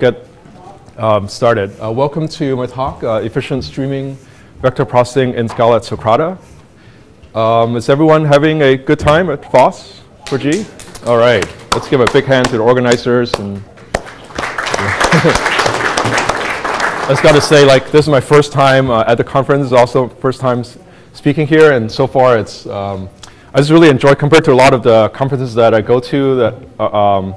get um, started. Uh, welcome to my talk, uh, Efficient Streaming Vector Processing in Scala at Socrata. Um, is everyone having a good time at FOSS for G? All right, let's give a big hand to the organizers. And I just got to say, like, this is my first time uh, at the conference, also first time speaking here, and so far it's, um, I just really enjoy, compared to a lot of the conferences that I go to, that uh, um,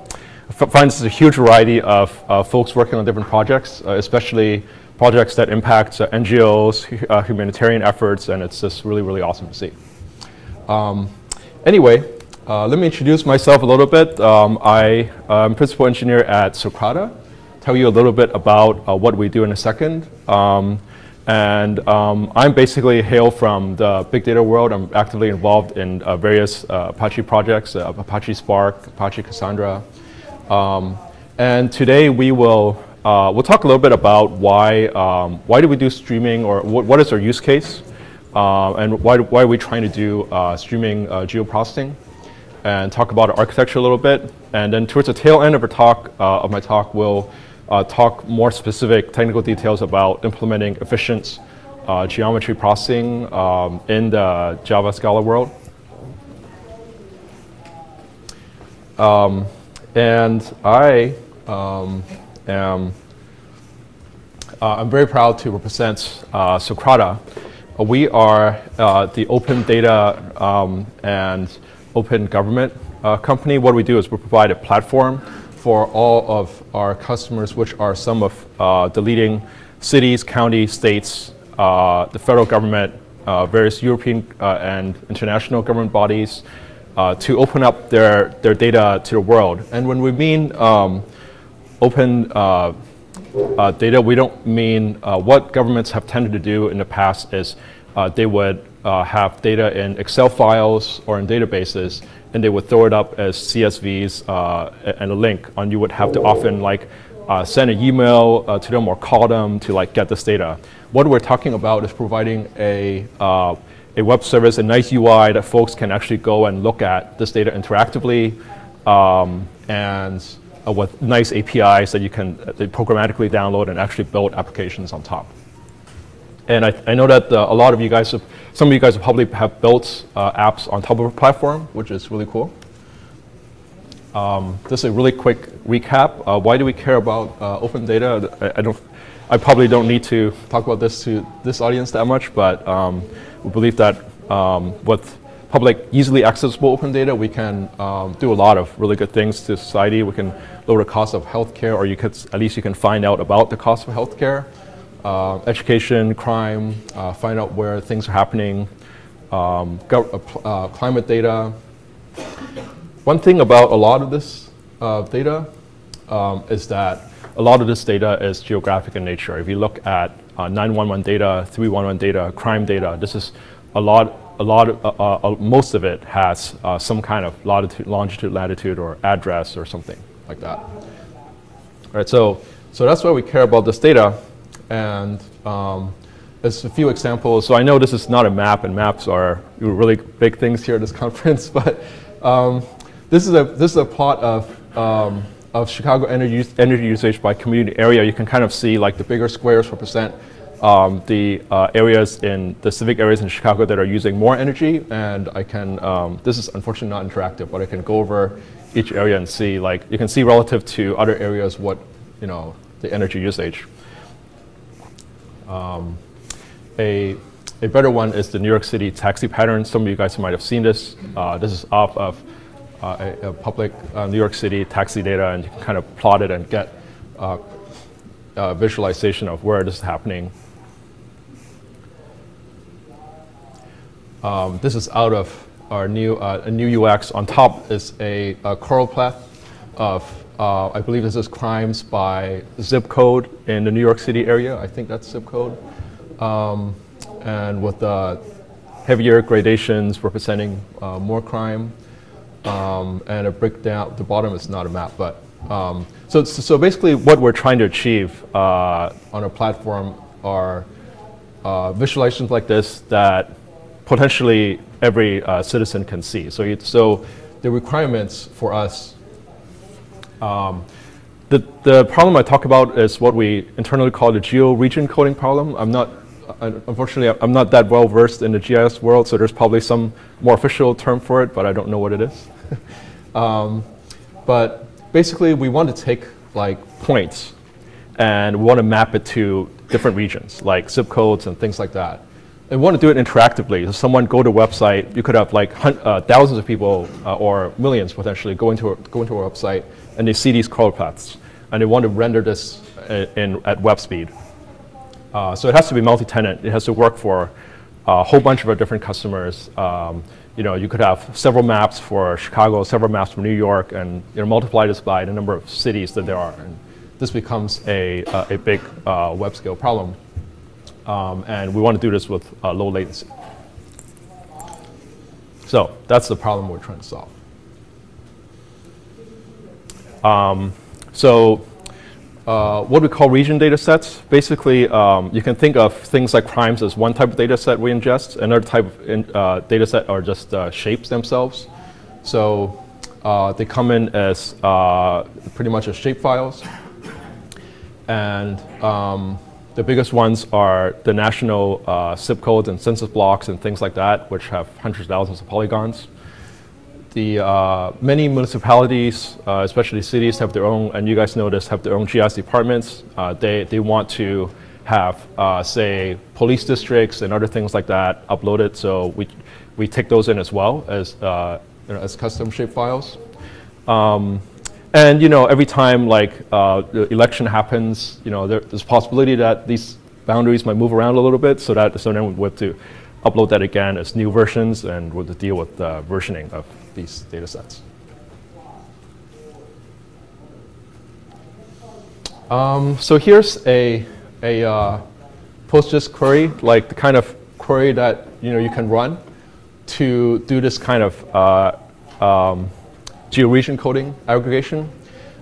finds a huge variety of uh, folks working on different projects, uh, especially projects that impact uh, NGOs, uh, humanitarian efforts, and it's just really, really awesome to see. Um, anyway, uh, let me introduce myself a little bit. Um, I am principal engineer at Socrata. Tell you a little bit about uh, what we do in a second. Um, and um, I'm basically hail from the big data world. I'm actively involved in various Apache projects, Apache Spark, Apache Cassandra, um, and today we will uh, we'll talk a little bit about why um, why do we do streaming or what, what is our use case uh, and why, why are we trying to do uh, streaming uh, geoprocessing and talk about our architecture a little bit and then towards the tail end of our talk uh, of my talk we'll uh, talk more specific technical details about implementing efficient geometry processing um, in the Java Scala world. Um, and I um, am uh, I'm very proud to represent uh, Socrata. Uh, we are uh, the open data um, and open government uh, company. What we do is we provide a platform for all of our customers, which are some of uh, the leading cities, counties, states, the federal government, various European and international government bodies, uh, to open up their, their data to the world. And when we mean um, open uh, uh, data, we don't mean uh, what governments have tended to do in the past is uh, they would uh, have data in Excel files or in databases and they would throw it up as CSVs and a link and you would have to often like send an email to them or call them to like get this data. What we're talking about is providing a a web service, a nice UI that folks can actually go and look at this data interactively um, and uh, with nice APIs that you can uh, programmatically download and actually build applications on top. And I, I know that uh, a lot of you guys, have, some of you guys have probably have built uh, apps on top of a platform, which is really cool. Um, just a really quick recap. Uh, why do we care about uh, open data? I, I, don't, I probably don't need to talk about this to this audience that much, but um, we believe that um, with public, easily accessible open data, we can um, do a lot of really good things to society. We can lower the cost of healthcare, or you could at least you can find out about the cost of healthcare, uh, education, crime, uh, find out where things are happening, um, uh, uh, climate data. One thing about a lot of this uh, data um, is that a lot of this data is geographic in nature. If you look at uh, 911 data, 311 data, crime data. This is a lot, a lot, uh, uh, uh, most of it has uh, some kind of latitude, longitude, latitude, or address or something like that. All right, so, so that's why we care about this data. And um, there's a few examples. So I know this is not a map, and maps are really big things here at this conference, but um, this, is a, this is a plot of um, of Chicago energy, energy usage by community area, you can kind of see like the bigger squares represent um, the uh, areas in the civic areas in Chicago that are using more energy. And I can, um, this is unfortunately not interactive, but I can go over each area and see like, you can see relative to other areas what, you know, the energy usage. Um, a, a better one is the New York City taxi pattern. Some of you guys might have seen this. Uh, this is off of uh, a, a, public uh, New York City taxi data and you can kind of plot it and get uh, visualization of where this is happening. Um, this is out of our new, uh, a new UX. On top is a, a choropleth of, uh, I believe this is crimes by zip code in the New York City area. I think that's zip code. Um, and with the heavier gradations representing uh, more crime um, and a breakdown. The bottom is not a map, but um, so so basically, what we're trying to achieve uh, on a platform are uh, visualizations like this that potentially every uh, citizen can see. So so the requirements for us. Um, the, the problem I talk about is what we internally call the geo-region coding problem. I'm not, unfortunately, I'm not that well versed in the GIS world, so there's probably some more official term for it, but I don't know what it is. um, but basically, we want to take like points and we want to map it to different regions, like zip codes and things like that. And we want to do it interactively. So someone go to a website, you could have like uh, thousands of people uh, or millions potentially go into, a, go into a website and they see these choropleths and they want to render this in, in at web speed. Uh, so it has to be multi-tenant. It has to work for a whole bunch of different customers. Um, you know, you could have several maps for Chicago, several maps for New York, and you know, multiply this by the number of cities that there are. And this becomes a, uh, a big uh, web scale problem. Um, and we want to do this with uh, low latency. So that's the problem we're trying to solve. Um, so uh, what we call region data sets, basically um, you can think of things like crimes as one type of data set we ingest. Another type of in, uh, data set are just uh, shapes themselves. So uh, they come in as uh, pretty much as shape files. And um, the biggest ones are the national zip codes and census blocks and things like that, which have hundreds of thousands of polygons. The uh, many municipalities, uh, especially cities, have their own, and you guys know this, have their own GIS departments. Uh, they, they want to have, uh, say, police districts and other things like that uploaded. So we, we take those in as well as, uh, you know, as custom shape files. Um, and you know, every time like uh, the election happens, you know, there, there's possibility that these boundaries might move around a little bit, so that so then we have to upload that again as new versions, and we'll deal with uh, versioning of these data sets. Um, so here's a a uh, Postgres query, like the kind of query that you know you can run to do this kind of uh, um, geo-region coding aggregation.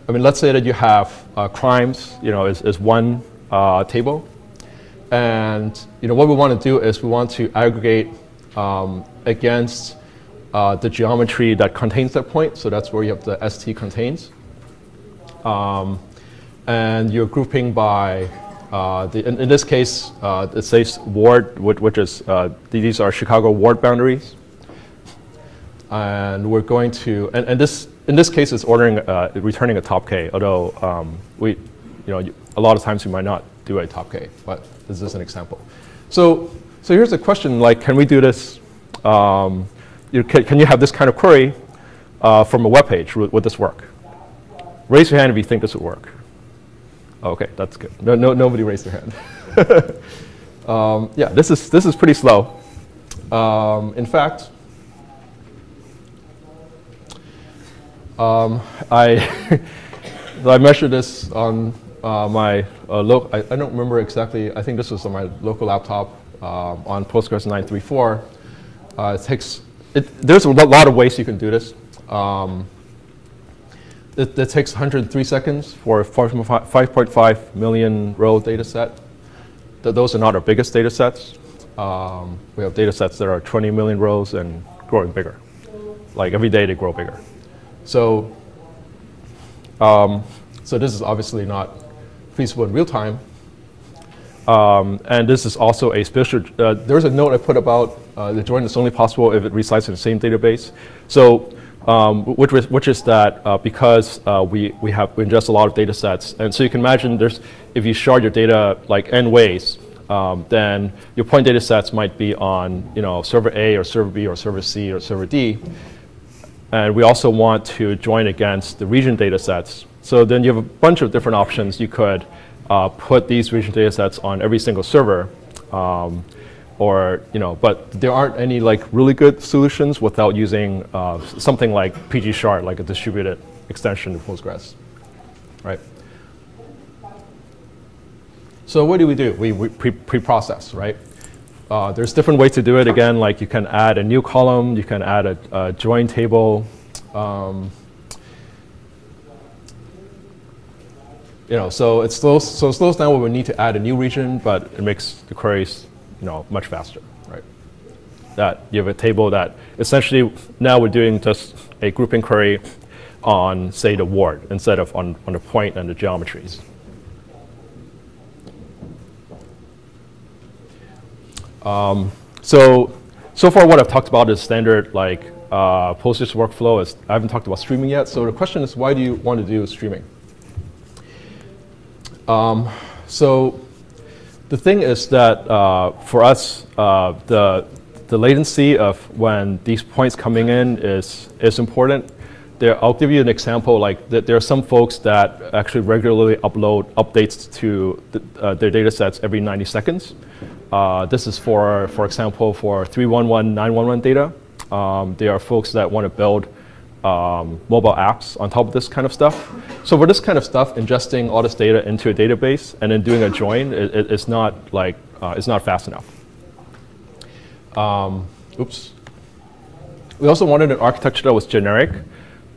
I mean, let's say that you have uh, crimes, you know, is, is one uh, table. And, you know, what we want to do is we want to aggregate um, against uh, the geometry that contains that point. So that's where you have the ST contains. Um, and you're grouping by, uh, the, in, in, this case, uh, it says ward, which is, uh, these are Chicago ward boundaries and we're going to, and, and this, in this case, it's ordering, uh, returning a top K, although um, we, you know, a lot of times we might not do a top K, but this is an example. So, so here's a question, like, can we do this, um, you, can, can, you have this kind of query uh, from a web page? Would, would, this work? Raise your hand if you think this would work. okay, that's good. No, no, nobody raised their hand. um, yeah, this is, this is pretty slow. Um, in fact, Um, I, I measured this on uh, my uh, local, I, I, don't remember exactly, I think this was on my local laptop uh, on Postgres 934. Uh, it takes, it, there's a lot of ways you can do this. Um, it, it, takes 103 seconds for a 5.5 million row data set. Th those are not our biggest data sets. Um, we have data sets that are 20 million rows and growing bigger. Like every day they grow bigger. So, um, so this is obviously not feasible in real time. Um, and this is also a special, uh, there's a note I put about uh, the join is only possible if it resides in the same database. So, um, which, is, which is that uh, because uh, we, we have we ingest a lot of data sets, and so you can imagine there's, if you shard your data like n ways, um, then your point data sets might be on you know, server A or server B or server C or server D. And we also want to join against the region data sets. So then you have a bunch of different options. You could uh, put these region data sets on every single server. Um, or, you know, but there aren't any like really good solutions without using uh, something like PG shard, like a distributed extension to Postgres, right? So what do we do? We, we pre-process, pre right? Uh, there's different ways to do it. Again, like you can add a new column, you can add a, a join table. Um, you know, so it slows so it slows down when we need to add a new region, but it makes the queries, you know, much faster, right? That you have a table that essentially now we're doing just a grouping query on, say, the ward instead of on, on the point and the geometries. Um, so, so far what I've talked about is standard like uh, Postgres workflow. Is, I haven't talked about streaming yet. So the question is, why do you want to do streaming? Um, so the thing is that uh, for us, uh, the the latency of when these points coming in is is important. There, I'll give you an example. Like that, there are some folks that actually regularly upload updates to the, uh, their data sets every 90 seconds. Uh, this is for, for example, for 311, 911 data. Um, there are folks that want to build um, mobile apps on top of this kind of stuff. So for this kind of stuff, ingesting all this data into a database and then doing a join it, it, it's not like uh, it's not fast enough. Um, oops. We also wanted an architecture that was generic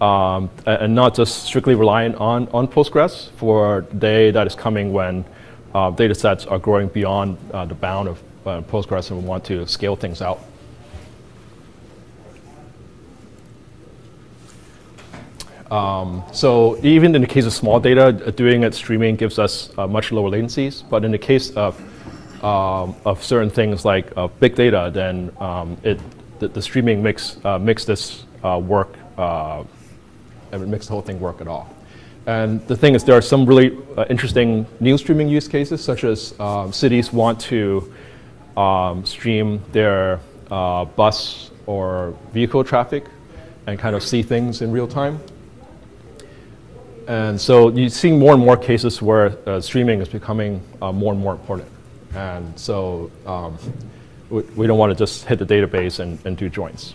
um, and not just strictly reliant on, on Postgres for the day that is coming when uh, data sets are growing beyond uh, the bound of uh, Postgres and we want to scale things out. Um, so even in the case of small data, uh, doing it streaming gives us uh, much lower latencies. But in the case of, um, of certain things like uh, big data, then um, it, the, the, streaming makes, uh, makes this uh, work, uh, and it makes the whole thing work at all. And the thing is, there are some really interesting new streaming use cases, such as um, cities want to um, stream their bus or vehicle traffic and kind of see things in real time. And so you're seeing more and more cases where uh, streaming is becoming uh, more and more important. And so um, we, we, don't want to just hit the database and, and do joins.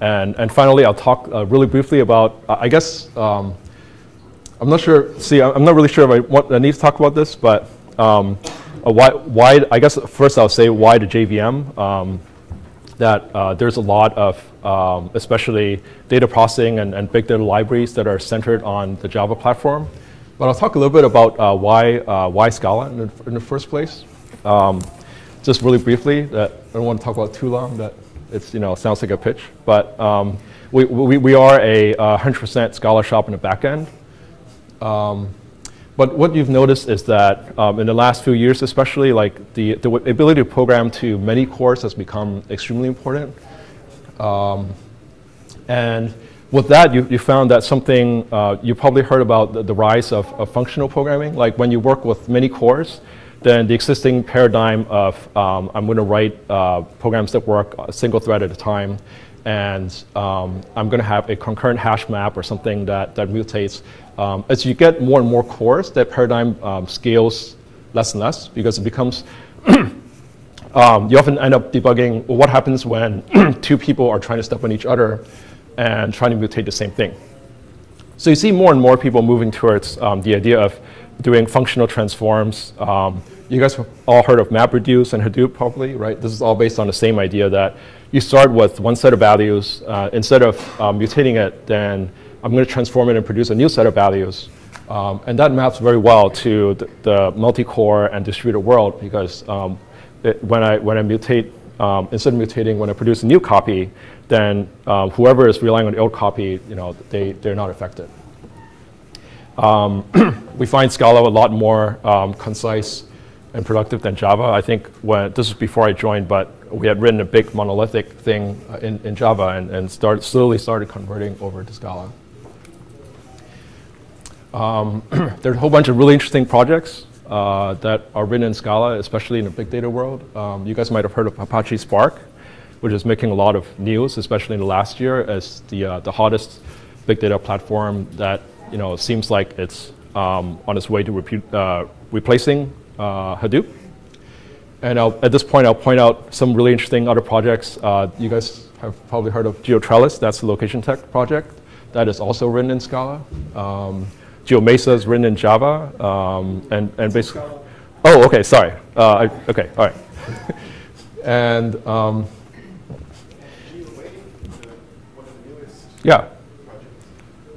And, and finally, I'll talk uh, really briefly about, I guess, um, I'm not sure, see, I'm not really sure if I, want, I need to talk about this, but um, why, why, I guess first I'll say why the JVM. Um, that uh, there's a lot of, um, especially data processing and, and, big data libraries that are centered on the Java platform. But I'll talk a little bit about uh, why, uh, why Scala in the, in the first place. Um, just really briefly, that I don't want to talk about too long, that it's, you know, sounds like a pitch. But um, we, we, we, are a 100% uh, Scala shop in the back end. Um, but what you've noticed is that um, in the last few years, especially, like the, the ability to program to many cores has become extremely important. Um, and with that, you, you found that something, uh, you probably heard about the, the rise of, of, functional programming. Like when you work with many cores, then the existing paradigm of um, I'm going to write uh, programs that work a single thread at a time, and um, I'm going to have a concurrent hash map or something that, that mutates um, as you get more and more cores, that paradigm um, scales less and less because it becomes, um, you often end up debugging what happens when two people are trying to step on each other and trying to mutate the same thing. So you see more and more people moving towards um, the idea of doing functional transforms. Um, you guys have all heard of MapReduce and Hadoop probably, right? This is all based on the same idea that you start with one set of values. Uh, instead of um, mutating it, then I'm going to transform it and produce a new set of values. Um, and that maps very well to the, the multi-core and distributed world because um, it, when, I, when I mutate, um, instead of mutating, when I produce a new copy, then um, whoever is relying on the old copy, you know, they, they're not affected. Um, we find Scala a lot more um, concise and productive than Java. I think when, this is before I joined, but we had written a big monolithic thing uh, in, in Java and, and start, slowly started converting over to Scala. Um, there's a whole bunch of really interesting projects uh, that are written in Scala, especially in the big data world. Um, you guys might have heard of Apache Spark, which is making a lot of news, especially in the last year, as the, uh, the hottest big data platform that you know seems like it's um, on its way to uh, replacing uh, Hadoop. And I'll, at this point, I'll point out some really interesting other projects. Uh, you guys have probably heard of GeoTrellis. That's the LocationTech project. That is also written in Scala. Um, GeoMesa is written in Java, um, and, and basically, oh, okay, sorry. Uh, I, okay, all right. and um, yeah.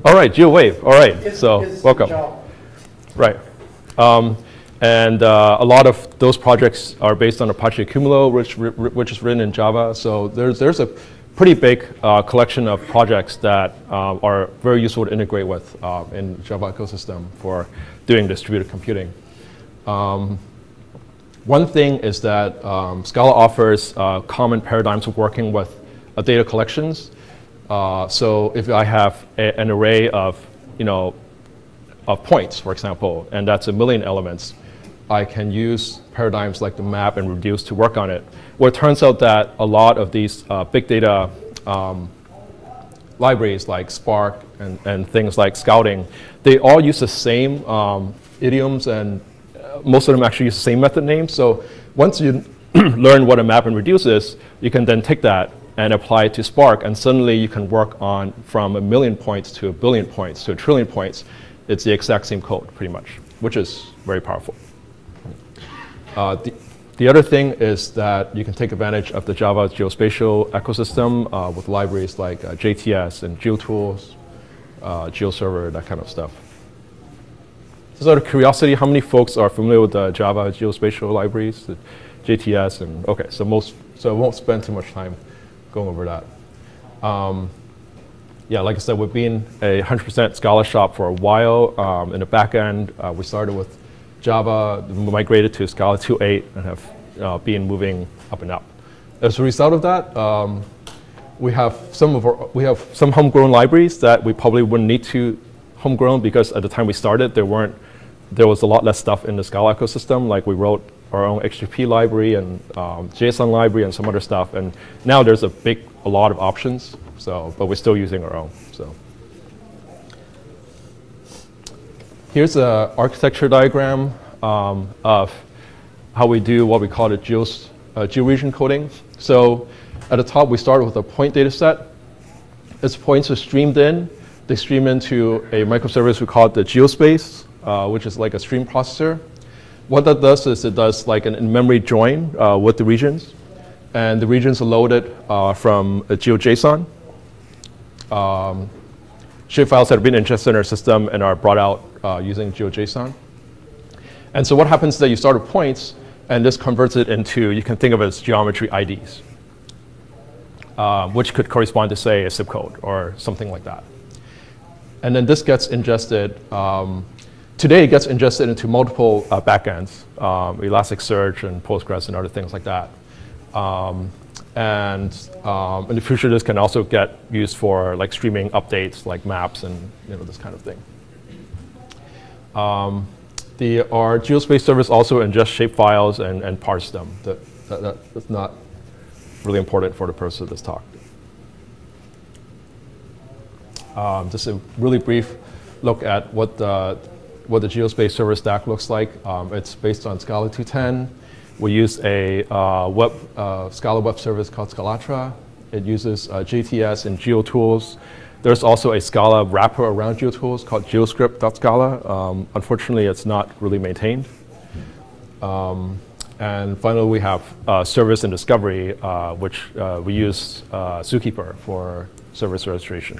All right, GeoWave, all right, so welcome. Right. Um, and uh, a lot of those projects are based on Apache Accumulo, which, which is written in Java. So there's, there's a pretty big uh, collection of projects that uh, are very useful to integrate with uh, in Java ecosystem for doing distributed computing. Um, one thing is that um, Scala offers uh, common paradigms of working with uh, data collections. So if I have a, an array of, you know, of points, for example, and that's a million elements, I can use paradigms like the map and reduce to work on it. Well, it turns out that a lot of these uh, big data um, libraries like Spark and, and things like Scalding, they all use the same um, idioms and uh, most of them actually use the same method names. So once you learn what a map and reduce is, you can then take that and apply it to Spark, and suddenly you can work on from a million points to a billion points to a trillion points. It's the exact same code, pretty much, which is very powerful. Uh, the, the other thing is that you can take advantage of the Java geospatial ecosystem uh, with libraries like uh, JTS and GeoTools, uh, GeoServer, that kind of stuff. Just out of curiosity, how many folks are familiar with the Java geospatial libraries, the JTS, and okay, so most, so I won't spend too much time going over that. Um, yeah, like I said, we've been a 100% Scala shop for a while. Um, in the back end, uh, we started with Java, migrated to Scala 2.8, and have uh, been moving up and up. As a result of that, um, we have some of our, we have some homegrown libraries that we probably wouldn't need to homegrown because at the time we started, there weren't there was a lot less stuff in the Scala ecosystem. Like we wrote our own HTTP library and um, JSON library and some other stuff. And now there's a big, a lot of options. So, but we're still using our own. So. Here's an architecture diagram um, of how we do what we call the geos, uh, georegion coding. So at the top, we start with a point data set. Its points are streamed in. They stream into a microservice we call the geospace, uh, which is like a stream processor. What that does is it does like an in-memory join uh, with the regions. And the regions are loaded uh, from a GeoJSON. Um, shapefiles that have been ingested in our system and are brought out uh, using GeoJSON. And so what happens is that you start with points, and this converts it into, you can think of it as geometry IDs, uh, which could correspond to, say, a zip code or something like that. And then this gets ingested, um, today it gets ingested into multiple uh, backends, um, Elasticsearch and Postgres and other things like that. Um, and um, in the future, this can also get used for like streaming updates like maps and you know, this kind of thing. Um, the, our geospace service also ingests shapefiles and, and parse them. That, that, that, that's not really important for the purpose of this talk. Um, just a really brief look at what the, what the geospace service stack looks like. Um, it's based on Scala 2.10. We use a uh, web, uh, Scala web service called Scalatra. It uses uh, JTS and GeoTools. There's also a Scala wrapper around GeoTools called geoscript.scala. Um, unfortunately, it's not really maintained. Um, and finally, we have uh, service and discovery, uh, which uh, we use uh, Zookeeper for service registration.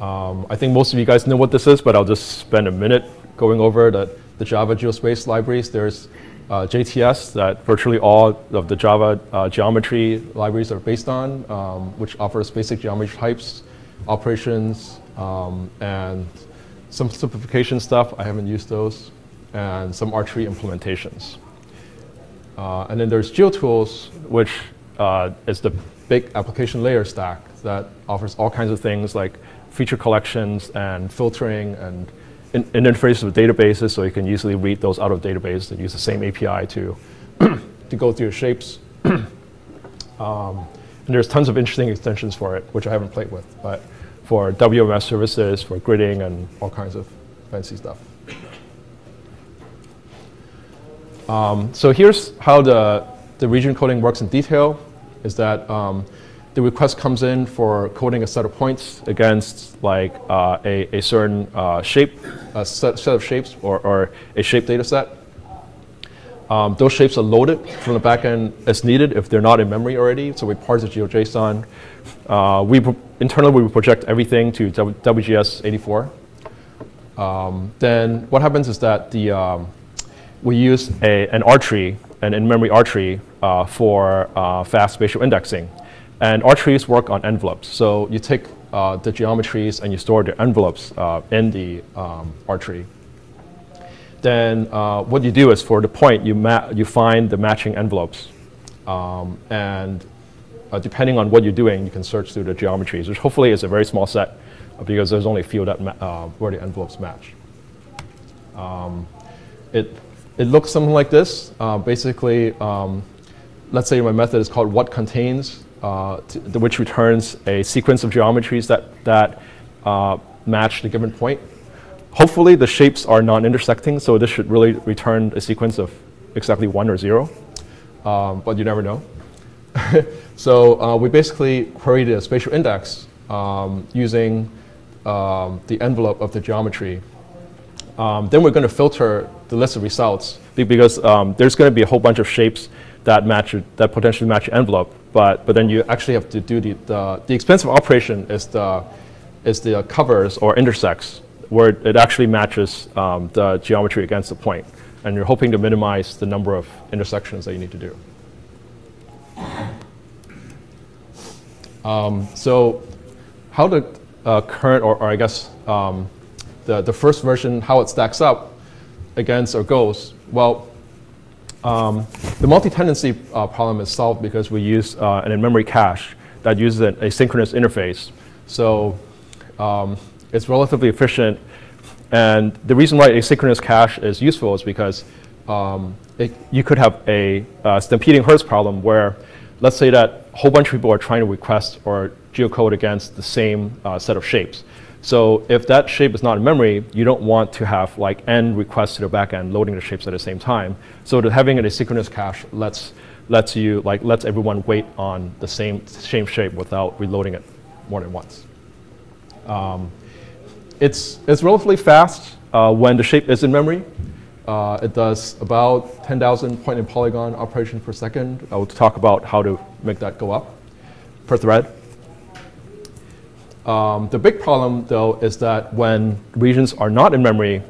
Um, I think most of you guys know what this is, but I'll just spend a minute going over the, the Java geospace libraries. There's uh, JTS that virtually all of the Java uh, geometry libraries are based on, um, which offers basic geometry types, operations, um, and some simplification stuff. I haven't used those, and some R-tree implementations. Uh, and then there's GeoTools, which uh, is the big application layer stack that offers all kinds of things like feature collections and filtering and in, in interfaces with databases so you can easily read those out of database and use the same API to, to go through your shapes. um, and there's tons of interesting extensions for it, which I haven't played with, but for WMS services, for gridding, and all kinds of fancy stuff. Um, so here's how the, the region coding works in detail, is that um, the request comes in for coding a set of points against like uh, a, a certain uh, shape, a set, set of shapes or, or a shape data set. Um, those shapes are loaded from the backend as needed if they're not in memory already. So we parse the GeoJSON. Uh, we internally we project everything to WGS 84. Um, then what happens is that the um, we use a, an R tree, an in-memory R tree uh, for uh, fast spatial indexing. And R trees work on envelopes. So you take uh, the geometries and you store the envelopes uh, in the um, R tree. Then uh, what you do is for the point, you, you find the matching envelopes. Um, and uh, depending on what you're doing, you can search through the geometries, which hopefully is a very small set because there's only a few that where the envelopes match. Um, it, it looks something like this. Uh, basically, um, let's say my method is called what contains, uh, which returns a sequence of geometries that, that uh, match the given point. Hopefully the shapes are non-intersecting, so this should really return a sequence of exactly one or zero, um, but you never know. so uh, we basically queried a spatial index um, using um, the envelope of the geometry um, then we're going to filter the list of results because um, there's going to be a whole bunch of shapes that match that potentially match envelope. But but then you actually have to do the the, the expensive operation is the is the covers or intersects where it actually matches um, the geometry against the point, and you're hoping to minimize the number of intersections that you need to do. Um, so how the uh, current or, or I guess um, the, the first version, how it stacks up against or goes, Well, um, the multi-tenancy uh, problem is solved because we use uh, an in-memory cache that uses an asynchronous interface. So um, it's relatively efficient. And the reason why asynchronous cache is useful is because um, it, you could have a uh, stampeding herds problem where let's say that a whole bunch of people are trying to request or geocode against the same uh, set of shapes. So if that shape is not in memory, you don't want to have like n requests to the backend loading the shapes at the same time. So having an asynchronous cache lets lets you like lets everyone wait on the same same shape without reloading it more than once. Um, it's it's relatively fast uh, when the shape is in memory. Uh, it does about 10,000 point and polygon operations per second. I will talk about how to make that go up per thread. Um, the big problem, though, is that when regions are not in memory,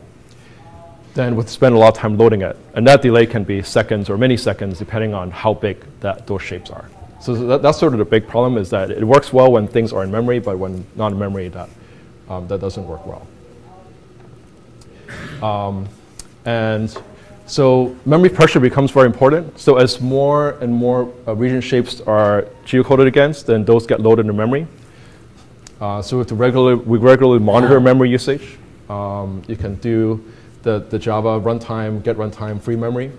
then we spend a lot of time loading it. And that delay can be seconds or many seconds, depending on how big that, those shapes are. So that, that's sort of the big problem, is that it works well when things are in memory, but when not in memory, that, um, that doesn't work well. Um, and so memory pressure becomes very important. So as more and more uh, region shapes are geocoded against, then those get loaded in memory. Uh, so we, have to regularly, we regularly monitor memory usage. Um, you can do the, the Java runtime, get runtime free memory.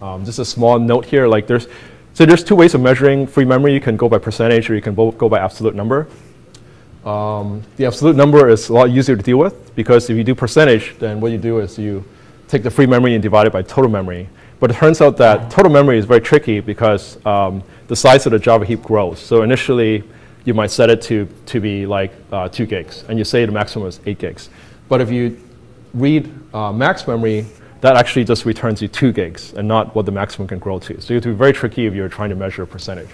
Um, just a small note here, like there's, so there's two ways of measuring free memory. You can go by percentage or you can go by absolute number. Um, the absolute number is a lot easier to deal with because if you do percentage, then what you do is you take the free memory and divide it by total memory. But it turns out that total memory is very tricky because um, the size of the Java heap grows. So initially, you might set it to, to be like uh, 2 gigs, and you say the maximum is 8 gigs. But if you read uh, max memory, that actually just returns you 2 gigs and not what the maximum can grow to. So you have to be very tricky if you're trying to measure a percentage.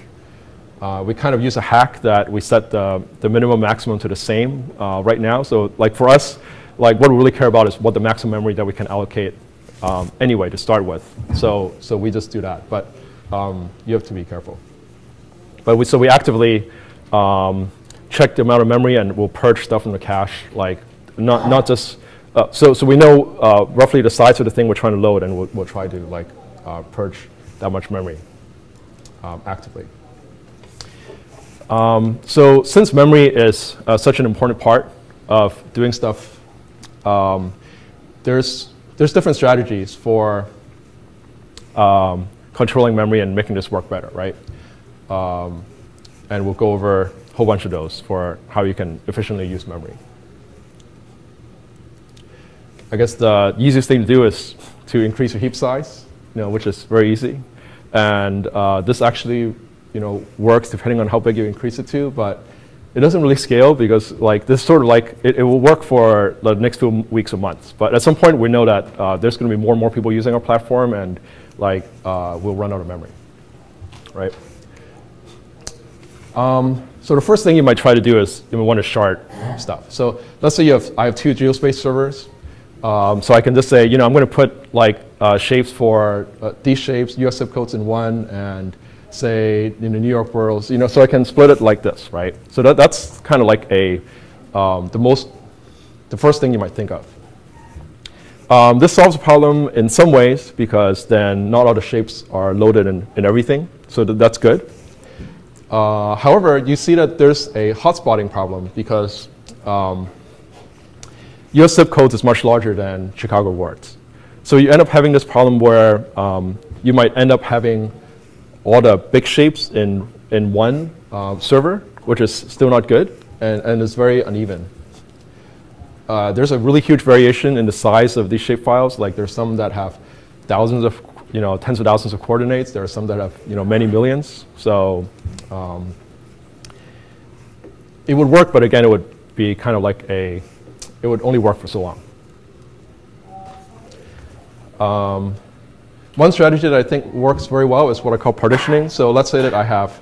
Uh, we kind of use a hack that we set the, the minimum maximum to the same uh, right now. So like for us, like what we really care about is what the maximum memory that we can allocate um, anyway to start with. So, so we just do that, but um, you have to be careful. But we, so we actively um, check the amount of memory and we'll purge stuff from the cache, like not, not just, uh, so, so we know uh, roughly the size of the thing we're trying to load and we'll, we'll try to like uh, purge that much memory um, actively. Um, so since memory is uh, such an important part of doing stuff, um, there's, there's different strategies for um, controlling memory and making this work better, right? And we'll go over a whole bunch of those for how you can efficiently use memory. I guess the easiest thing to do is to increase your heap size, you know, which is very easy. And uh, this actually you know, works depending on how big you increase it to, but it doesn't really scale because like this sort of like, it, it will work for the next few weeks or months. But at some point we know that uh, there's gonna be more and more people using our platform and like uh, we'll run out of memory, right? Um, so the first thing you might try to do is you want to shard stuff. So let's say you have, I have two geospace servers. Um, so I can just say, you know, I'm going to put like uh, shapes for uh, these shapes, US zip codes in one, and say in the New York boroughs, you know, so I can split it like this, right? So that, that's kind of like a, um, the most, the first thing you might think of. Um, this solves the problem in some ways because then not all the shapes are loaded in, in everything, so th that's good. Uh, however, you see that there's a hotspotting problem because um, US zip codes is much larger than Chicago wards. So you end up having this problem where um, you might end up having all the big shapes in, in one uh, server, which is still not good, and, and it's very uneven. Uh, there's a really huge variation in the size of these shape files. Like there's some that have thousands of, you know, tens of thousands of coordinates. There are some that have, you know, many millions. So um, it would work, but again, it would be kind of like a, it would only work for so long. Um, one strategy that I think works very well is what I call partitioning. So let's say that I have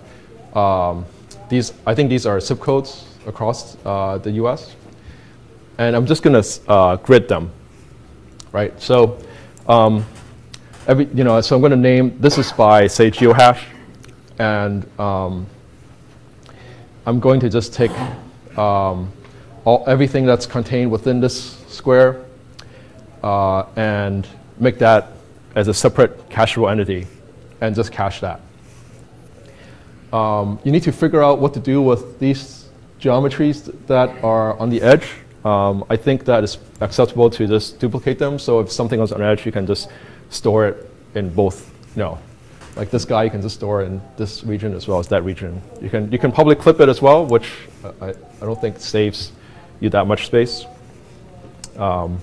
um, these, I think these are zip codes across uh, the US. And I'm just going to uh, grid them, right? So um, every, you know, so I'm going to name, this is by, say, geohash. And um, I'm going to just take um, all, everything that's contained within this square uh, and make that as a separate cacheable entity and just cache that. Um, you need to figure out what to do with these geometries that are on the edge. Um, I think that is acceptable to just duplicate them. So if something is on edge, you can just store it in both, you know, like this guy, you can just store in this region as well as that region. You can, you can probably clip it as well, which I, I don't think saves you that much space. Um,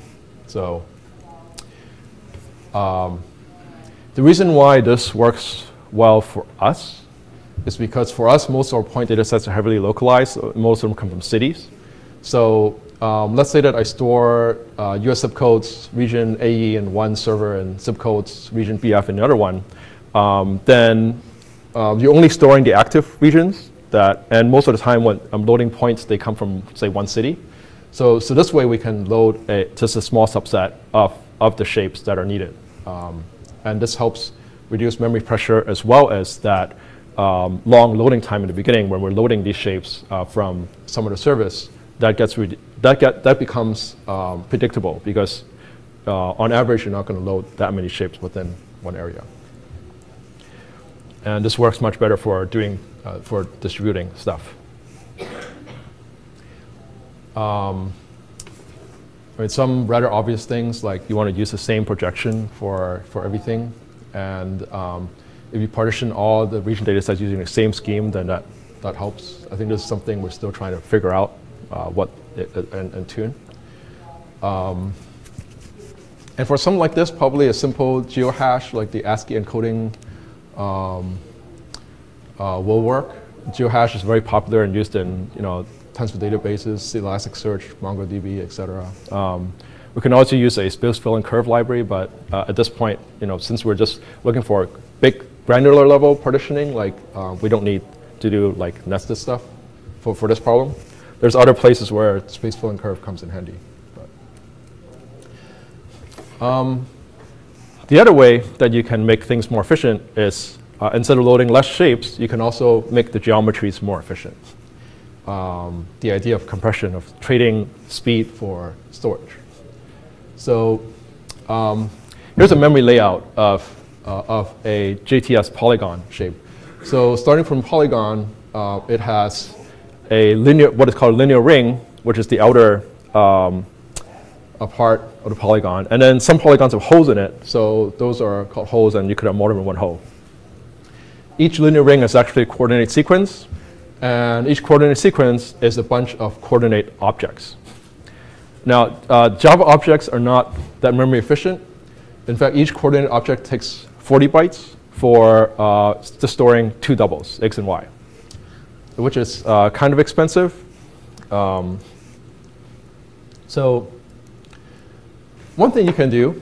so um, the reason why this works well for us is because for us, most of our point data sets are heavily localized. Most of them come from cities. So um, let's say that I store uh, US zip codes, region AE in one server and zip codes, region BF in the other one. Um, then um, you're only storing the active regions that, and most of the time when I'm loading points, they come from, say, one city. So, so this way we can load a, just a small subset of, of the shapes that are needed. Um, and this helps reduce memory pressure as well as that um, long loading time in the beginning when we're loading these shapes uh, from some of the service. That, gets that, get, that becomes um, predictable because uh, on average, you're not going to load that many shapes within one area. And this works much better for doing, uh, for distributing stuff. Um, I mean, some rather obvious things like you want to use the same projection for, for everything. And um, if you partition all the region data sets using the same scheme, then that, that helps. I think this is something we're still trying to figure out what it, and, and, tune. Um, and for something like this, probably a simple geohash like the ASCII encoding um, uh, will work. Geohash is very popular and used in you know tons of databases, Elasticsearch, MongoDB, etc. Um, we can also use a space-filling curve library, but uh, at this point, you know, since we're just looking for big granular level partitioning, like uh, we don't need to do like nested stuff for, for this problem. There's other places where space-filling curve comes in handy. Um, the other way that you can make things more efficient is uh, instead of loading less shapes, you can also make the geometries more efficient um, the idea of compression, of trading speed for storage. So um, here's a memory layout of, uh, of a JTS polygon shape. So starting from polygon, uh, it has a linear, what is called a linear ring, which is the outer um, part of the polygon. And then some polygons have holes in it, so those are called holes, and you could have more than one hole. Each linear ring is actually a coordinate sequence, and each coordinate sequence is a bunch of coordinate objects. Now, uh, Java objects are not that memory efficient. In fact, each coordinate object takes 40 bytes for uh, just storing two doubles, x and y, which is uh, kind of expensive. Um, so one thing you can do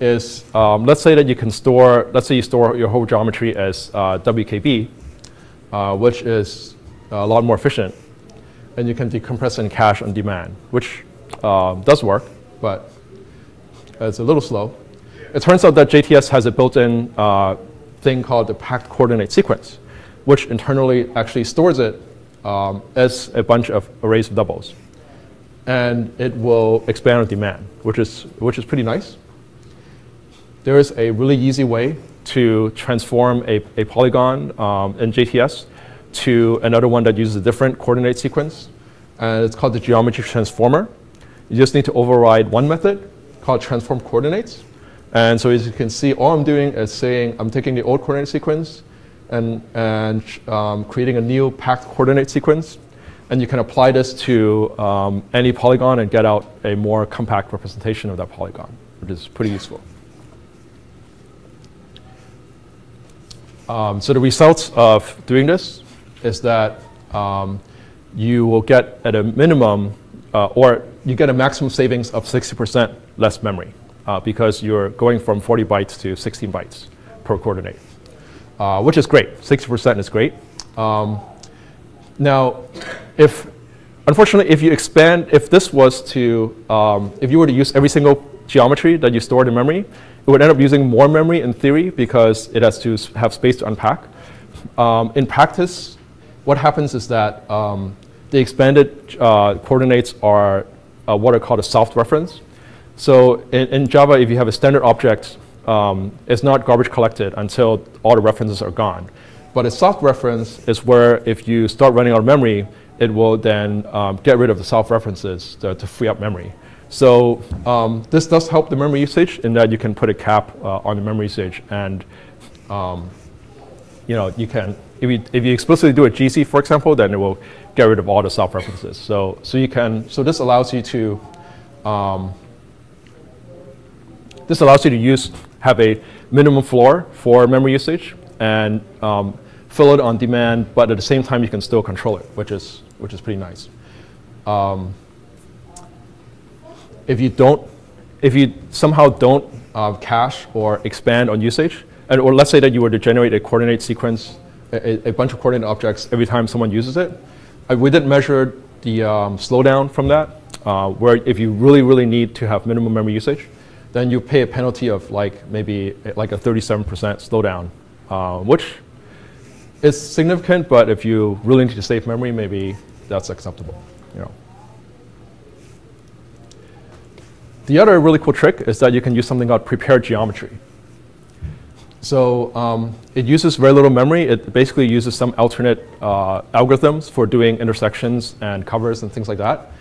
is, um, let's say that you can store, let's say you store your whole geometry as uh, WKB, uh, which is a lot more efficient. And you can decompress and cache on demand, which uh, does work, but it's a little slow. It turns out that JTS has a built-in uh, thing called the packed coordinate sequence, which internally actually stores it um, as a bunch of arrays of doubles. And it will expand on demand, which is, which is pretty nice. There is a really easy way to transform a, a polygon um, in JTS to another one that uses a different coordinate sequence. And it's called the geometry transformer. You just need to override one method called transform coordinates. And so as you can see, all I'm doing is saying I'm taking the old coordinate sequence and, and um, creating a new packed coordinate sequence. And you can apply this to um, any polygon and get out a more compact representation of that polygon, which is pretty useful. Um, so the results of doing this is that um, you will get at a minimum, uh, or you get a maximum savings of 60% less memory uh, because you're going from 40 bytes to 16 bytes per coordinate, uh, which is great. 60% is great. Um, now, if unfortunately, if you expand, if this was to, um, if you were to use every single geometry that you stored in memory, it would end up using more memory in theory because it has to have space to unpack. Um, in practice, what happens is that um, the expanded uh, coordinates are uh, what are called a soft reference. So in, in Java, if you have a standard object, um, it's not garbage collected until all the references are gone. But a soft reference is where if you start running out of memory, it will then um, get rid of the soft references to, to free up memory. So um, this does help the memory usage in that you can put a cap uh, on the memory usage and um, you know, you can, if you, if you explicitly do a GC, for example, then it will get rid of all the soft references. So, so you can, so this allows you to, um, this allows you to use, have a minimum floor for memory usage and um, fill it on demand, but at the same time you can still control it, which is, which is pretty nice. Um, if you don't, if you somehow don't uh, cache or expand on usage, and, or let's say that you were to generate a coordinate sequence, a, a bunch of coordinate objects every time someone uses it, we didn't measure the um, slowdown from that, uh, where if you really, really need to have minimum memory usage, then you pay a penalty of like maybe like a 37% slowdown, uh, which is significant, but if you really need to save memory, maybe that's acceptable. You know. The other really cool trick is that you can use something called prepared geometry. So um, it uses very little memory. It basically uses some alternate uh, algorithms for doing intersections and covers and things like that.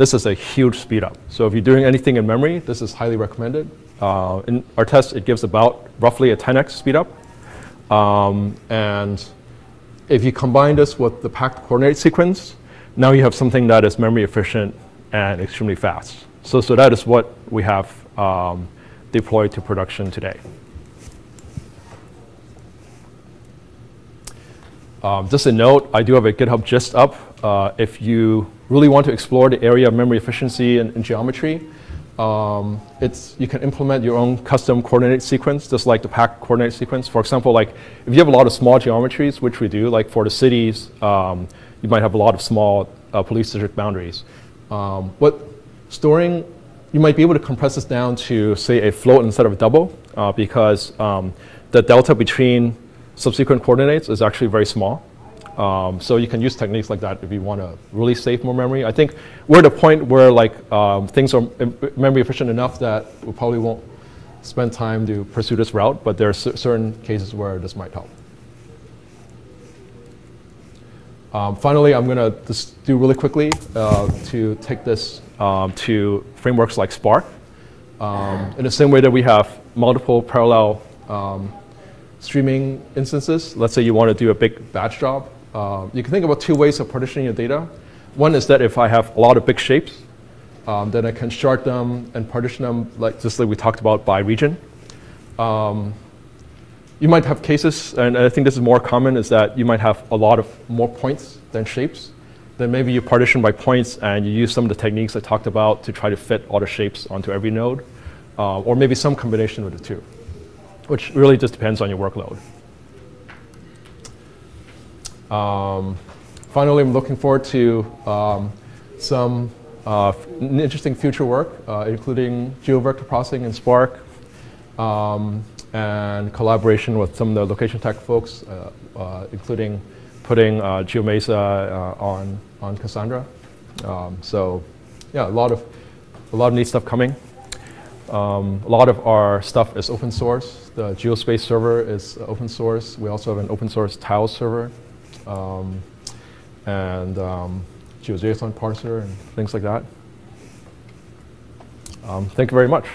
This is a huge speed up. So if you're doing anything in memory, this is highly recommended. Uh, in our test, it gives about roughly a 10x speed up. Um, and if you combine this with the packed coordinate sequence, now you have something that is memory efficient and extremely fast. So, so that is what we have um, deployed to production today. Um, just a note, I do have a GitHub gist up. Uh, if you really want to explore the area of memory efficiency and, and geometry, um, it's, you can implement your own custom coordinate sequence, just like the packed coordinate sequence. For example, like if you have a lot of small geometries, which we do, like for the cities, um, you might have a lot of small uh, police district boundaries. Um, what storing, you might be able to compress this down to, say, a float instead of a double, uh, because um, the delta between subsequent coordinates is actually very small. Um, so you can use techniques like that if you want to really save more memory. I think we're at a point where like um, things are memory efficient enough that we probably won't spend time to pursue this route, but there are certain cases where this might help. Um, finally, I'm going to just do really quickly uh, to take this um, to frameworks like Spark. Um, in the same way that we have multiple parallel um, streaming instances, let's say you want to do a big batch job, uh, you can think about two ways of partitioning your data. One is that if I have a lot of big shapes, um, then I can shard them and partition them like just like we talked about by region. Um, you might have cases, and I think this is more common, is that you might have a lot of more points than shapes. Then maybe you partition by points and you use some of the techniques I talked about to try to fit all the shapes onto every node, uh, or maybe some combination of the two which really just depends on your workload. Um, finally, I'm looking forward to um, some uh, interesting future work, uh, including geovector processing in Spark, um, and collaboration with some of the LocationTech folks, uh, uh, including putting uh, GeoMesa uh, on on Cassandra. Um, so, yeah, a lot of a lot of neat stuff coming. Um, a lot of our stuff is open source. The Geospace server is open source. We also have an open source Tiles server, um, and um, GeoJSON parser and things like that. Um, thank you very much.